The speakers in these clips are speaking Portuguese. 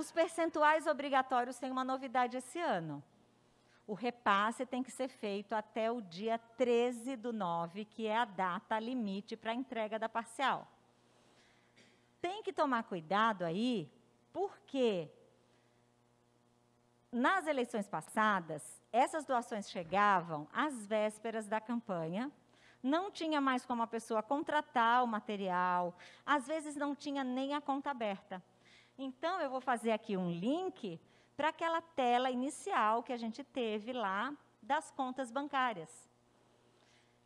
Os percentuais obrigatórios têm uma novidade esse ano. O repasse tem que ser feito até o dia 13 do 9, que é a data limite para a entrega da parcial. Tem que tomar cuidado aí, porque nas eleições passadas, essas doações chegavam às vésperas da campanha, não tinha mais como a pessoa contratar o material, às vezes não tinha nem a conta aberta. Então, eu vou fazer aqui um link para aquela tela inicial que a gente teve lá das contas bancárias.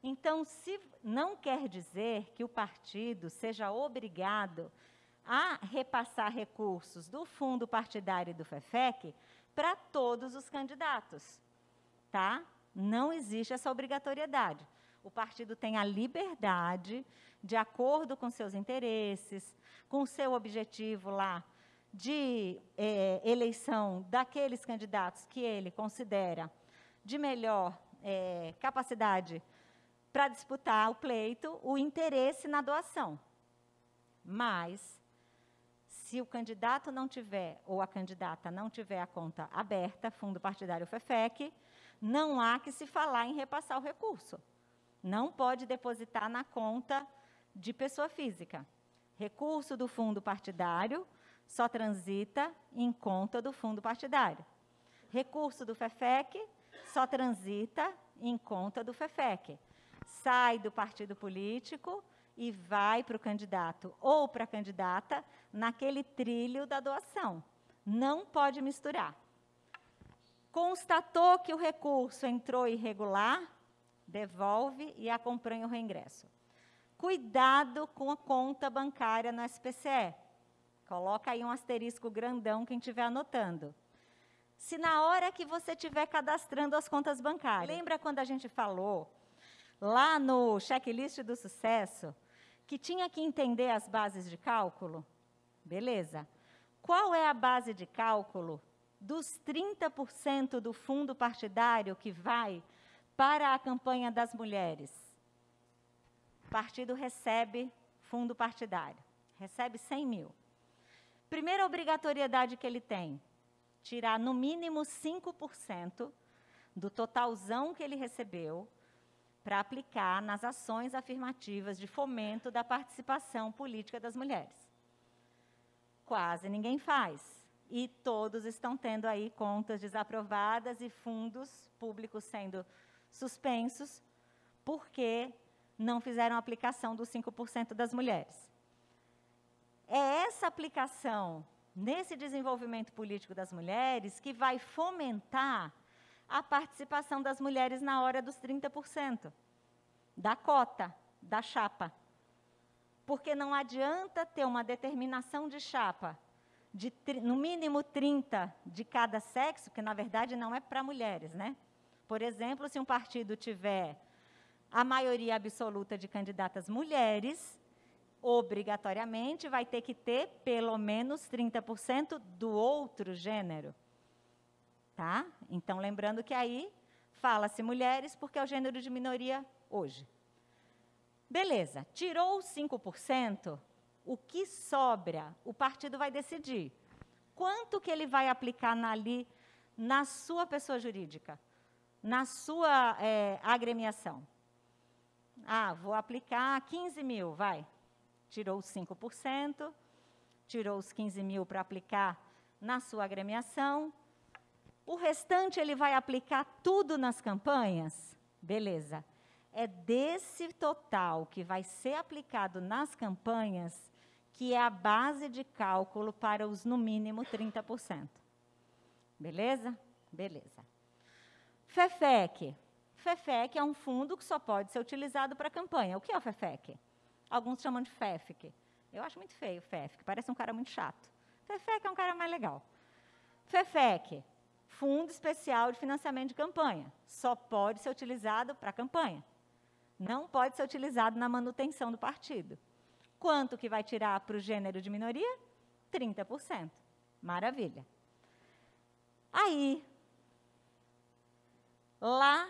Então, se não quer dizer que o partido seja obrigado a repassar recursos do fundo partidário e do FEFEC para todos os candidatos, tá? Não existe essa obrigatoriedade. O partido tem a liberdade, de acordo com seus interesses, com o seu objetivo lá de é, eleição daqueles candidatos que ele considera de melhor é, capacidade para disputar o pleito, o interesse na doação. Mas, se o candidato não tiver, ou a candidata não tiver a conta aberta, fundo partidário FEFEC, não há que se falar em repassar o recurso. Não pode depositar na conta de pessoa física. Recurso do fundo partidário só transita em conta do fundo partidário. Recurso do FEFEC só transita em conta do FEFEC. Sai do partido político e vai para o candidato ou para a candidata naquele trilho da doação. Não pode misturar. Constatou que o recurso entrou irregular, devolve e acompanha o reingresso. Cuidado com a conta bancária no SPCE. Coloca aí um asterisco grandão quem estiver anotando. Se na hora que você estiver cadastrando as contas bancárias, lembra quando a gente falou lá no checklist do sucesso que tinha que entender as bases de cálculo? Beleza. Qual é a base de cálculo dos 30% do fundo partidário que vai para a campanha das mulheres? O partido recebe fundo partidário, recebe 100 mil. Primeira obrigatoriedade que ele tem, tirar no mínimo 5% do totalzão que ele recebeu para aplicar nas ações afirmativas de fomento da participação política das mulheres. Quase ninguém faz. E todos estão tendo aí contas desaprovadas e fundos públicos sendo suspensos porque não fizeram aplicação dos 5% das mulheres. É essa aplicação nesse desenvolvimento político das mulheres que vai fomentar a participação das mulheres na hora dos 30%, da cota, da chapa. Porque não adianta ter uma determinação de chapa de no mínimo 30 de cada sexo, que na verdade não é para mulheres, né? Por exemplo, se um partido tiver a maioria absoluta de candidatas mulheres, obrigatoriamente vai ter que ter pelo menos 30% do outro gênero. Tá? Então, lembrando que aí fala-se mulheres porque é o gênero de minoria hoje. Beleza, tirou os 5%, o que sobra, o partido vai decidir. Quanto que ele vai aplicar na, ali na sua pessoa jurídica, na sua é, agremiação? Ah, vou aplicar 15 mil, vai. Tirou os 5%, tirou os 15 mil para aplicar na sua agremiação, o restante ele vai aplicar tudo nas campanhas? Beleza. É desse total que vai ser aplicado nas campanhas que é a base de cálculo para os no mínimo 30%. Beleza? Beleza. FEFEC. FEFEC é um fundo que só pode ser utilizado para campanha. O que é o FEFEC? Alguns chamam de FEFEC. Eu acho muito feio FEFEC, parece um cara muito chato. FEFEC é um cara mais legal. FEFEC, Fundo Especial de Financiamento de Campanha. Só pode ser utilizado para campanha. Não pode ser utilizado na manutenção do partido. Quanto que vai tirar para o gênero de minoria? 30%. Maravilha. Aí, lá,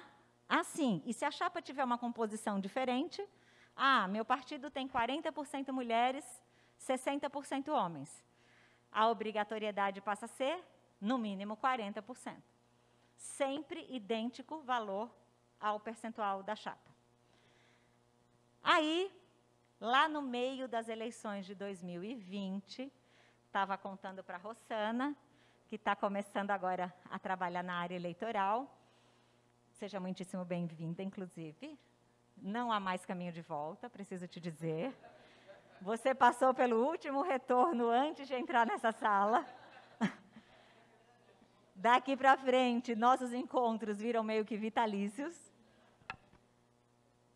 assim, e se a chapa tiver uma composição diferente, ah, meu partido tem 40% mulheres, 60% homens. a obrigatoriedade passa a ser, no mínimo, 40%. Sempre idêntico valor ao percentual da chapa. Aí, lá no meio das eleições de 2020, estava contando para a Rossana, que está começando agora a trabalhar na área eleitoral. Seja muitíssimo bem-vinda, inclusive. Não há mais caminho de volta, preciso te dizer. Você passou pelo último retorno antes de entrar nessa sala. Daqui para frente, nossos encontros viram meio que vitalícios.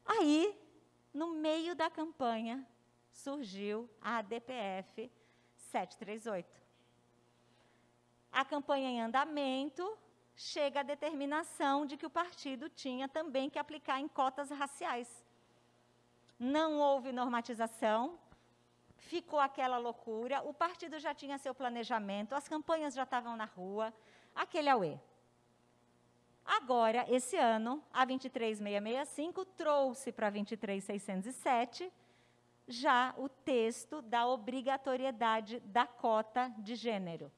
Aí, no meio da campanha, surgiu a ADPF 738. A campanha em andamento, chega a determinação de que o partido tinha também que aplicar em cotas raciais. Não houve normatização, ficou aquela loucura, o partido já tinha seu planejamento, as campanhas já estavam na rua, aquele auê. Agora, esse ano, a 23665 trouxe para a 23607 já o texto da obrigatoriedade da cota de gênero.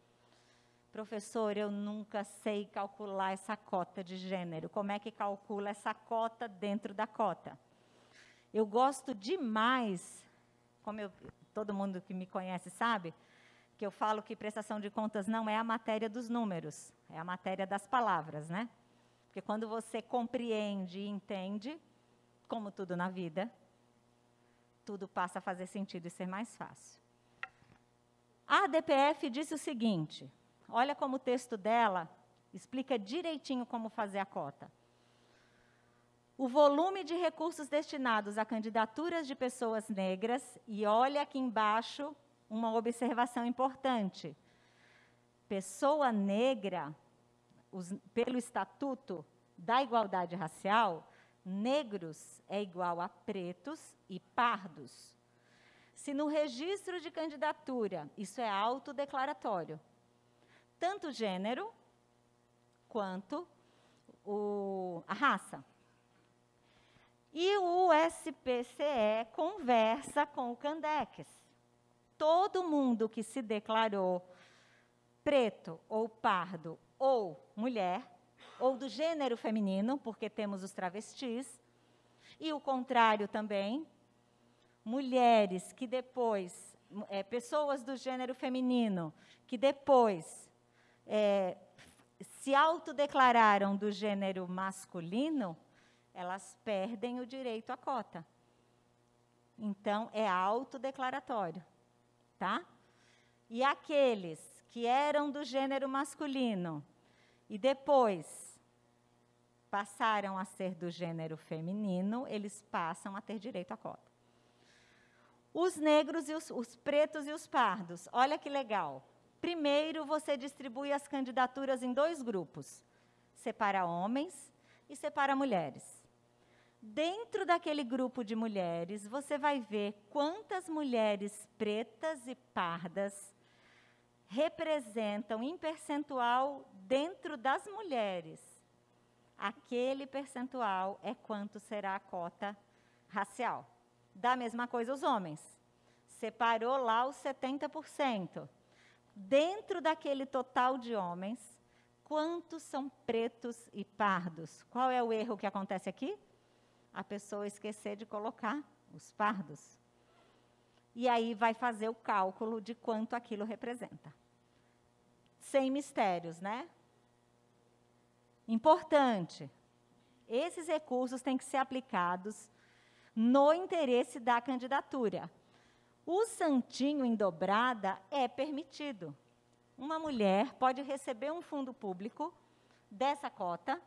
Professor, eu nunca sei calcular essa cota de gênero. Como é que calcula essa cota dentro da cota? Eu gosto demais, como eu, todo mundo que me conhece sabe, que eu falo que prestação de contas não é a matéria dos números, é a matéria das palavras, né? Porque quando você compreende e entende, como tudo na vida, tudo passa a fazer sentido e ser mais fácil. A DPF disse o seguinte: olha como o texto dela explica direitinho como fazer a cota. O volume de recursos destinados a candidaturas de pessoas negras, e olha aqui embaixo uma observação importante. Pessoa negra, os, pelo Estatuto da Igualdade Racial, negros é igual a pretos e pardos. Se no registro de candidatura isso é autodeclaratório, tanto o gênero quanto o, a raça. E o SPCE conversa com o Candex. Todo mundo que se declarou preto ou pardo ou mulher, ou do gênero feminino, porque temos os travestis, e o contrário também, mulheres que depois, é, pessoas do gênero feminino, que depois é, se autodeclararam do gênero masculino, elas perdem o direito à cota. Então, é autodeclaratório, tá? E aqueles que eram do gênero masculino e depois passaram a ser do gênero feminino, eles passam a ter direito à cota. Os negros e os, os pretos e os pardos, olha que legal. Primeiro, você distribui as candidaturas em dois grupos: separa homens e separa mulheres. Dentro daquele grupo de mulheres, você vai ver quantas mulheres pretas e pardas representam em percentual dentro das mulheres. Aquele percentual é quanto será a cota racial. Da mesma coisa os homens. Separou lá os 70%. Dentro daquele total de homens, quantos são pretos e pardos? Qual é o erro que acontece aqui? a pessoa esquecer de colocar os pardos. E aí vai fazer o cálculo de quanto aquilo representa. Sem mistérios, né? Importante. Esses recursos têm que ser aplicados no interesse da candidatura. O santinho em dobrada é permitido. Uma mulher pode receber um fundo público dessa cota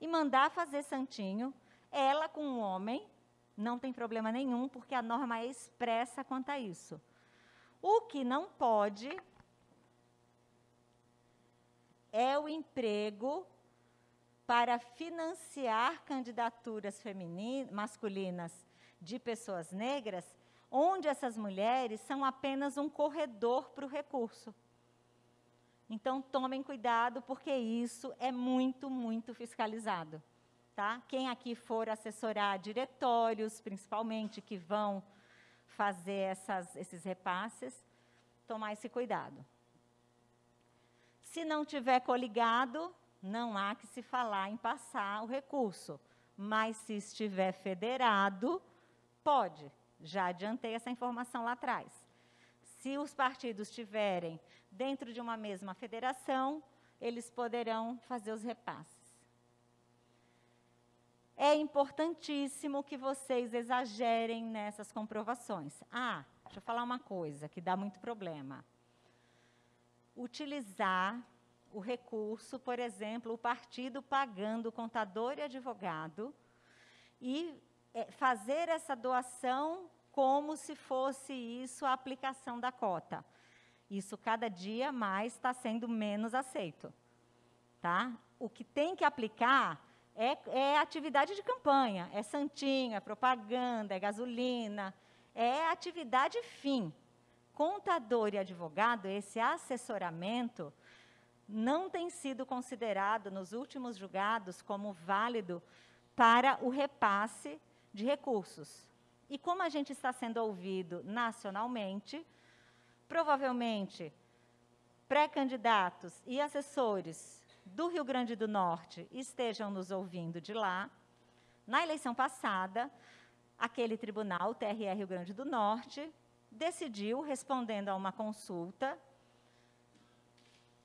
e mandar fazer santinho ela com um homem, não tem problema nenhum, porque a norma é expressa quanto a isso. O que não pode é o emprego para financiar candidaturas masculinas de pessoas negras, onde essas mulheres são apenas um corredor para o recurso. Então, tomem cuidado, porque isso é muito, muito fiscalizado. Tá? Quem aqui for assessorar diretórios, principalmente, que vão fazer essas, esses repasses, tomar esse cuidado. Se não tiver coligado, não há que se falar em passar o recurso. Mas se estiver federado, pode. Já adiantei essa informação lá atrás. Se os partidos estiverem dentro de uma mesma federação, eles poderão fazer os repasses. É importantíssimo que vocês exagerem nessas comprovações. Ah, deixa eu falar uma coisa que dá muito problema. Utilizar o recurso, por exemplo, o partido pagando contador e advogado e é, fazer essa doação como se fosse isso a aplicação da cota. Isso cada dia mais está sendo menos aceito. Tá? O que tem que aplicar é, é atividade de campanha, é santinho, é propaganda, é gasolina, é atividade fim. Contador e advogado, esse assessoramento, não tem sido considerado nos últimos julgados como válido para o repasse de recursos. E como a gente está sendo ouvido nacionalmente, provavelmente pré-candidatos e assessores do Rio Grande do Norte estejam nos ouvindo de lá. Na eleição passada, aquele tribunal, o TRE Rio Grande do Norte, decidiu, respondendo a uma consulta,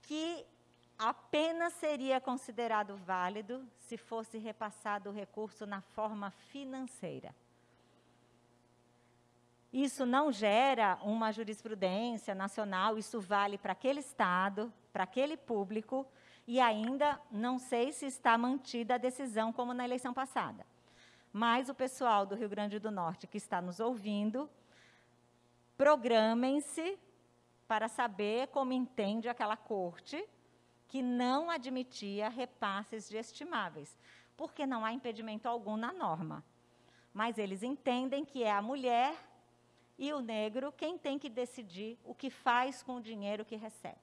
que apenas seria considerado válido se fosse repassado o recurso na forma financeira. Isso não gera uma jurisprudência nacional, isso vale para aquele Estado, para aquele público, e ainda não sei se está mantida a decisão como na eleição passada. Mas o pessoal do Rio Grande do Norte que está nos ouvindo, programem-se para saber como entende aquela corte que não admitia repasses de estimáveis, porque não há impedimento algum na norma. Mas eles entendem que é a mulher e o negro quem tem que decidir o que faz com o dinheiro que recebe.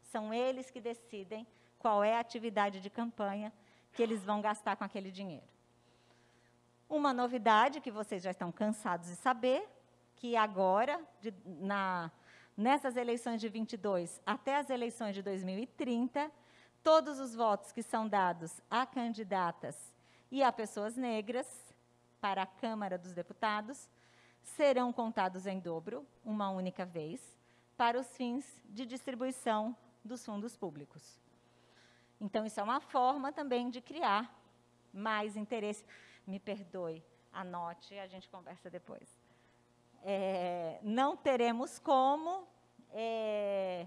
São eles que decidem qual é a atividade de campanha que eles vão gastar com aquele dinheiro. Uma novidade que vocês já estão cansados de saber, que agora, de, na, nessas eleições de 22 até as eleições de 2030, todos os votos que são dados a candidatas e a pessoas negras para a Câmara dos Deputados serão contados em dobro, uma única vez, para os fins de distribuição dos fundos públicos. Então, isso é uma forma também de criar mais interesse. Me perdoe, anote, a gente conversa depois. É, não teremos como. É,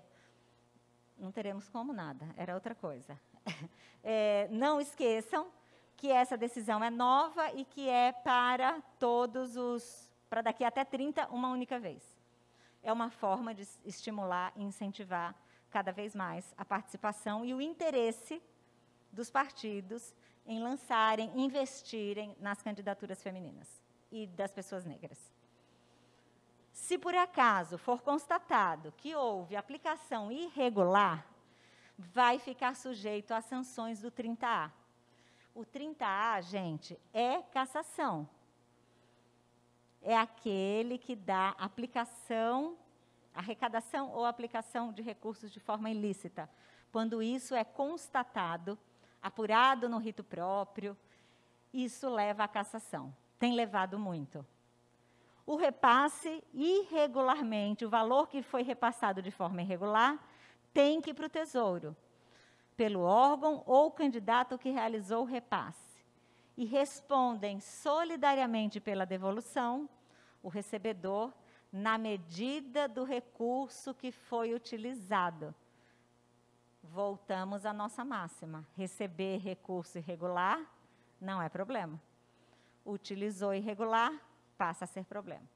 não teremos como nada, era outra coisa. É, não esqueçam que essa decisão é nova e que é para todos os. para daqui até 30, uma única vez. É uma forma de estimular e incentivar cada vez mais a participação e o interesse dos partidos em lançarem, investirem nas candidaturas femininas e das pessoas negras. Se por acaso for constatado que houve aplicação irregular, vai ficar sujeito às sanções do 30A. O 30A, gente, é cassação. É aquele que dá aplicação arrecadação ou aplicação de recursos de forma ilícita, quando isso é constatado, apurado no rito próprio, isso leva à cassação. Tem levado muito. O repasse, irregularmente, o valor que foi repassado de forma irregular, tem que ir para o Tesouro, pelo órgão ou candidato que realizou o repasse. E respondem solidariamente pela devolução o recebedor na medida do recurso que foi utilizado. Voltamos à nossa máxima: receber recurso irregular não é problema. Utilizou irregular, passa a ser problema.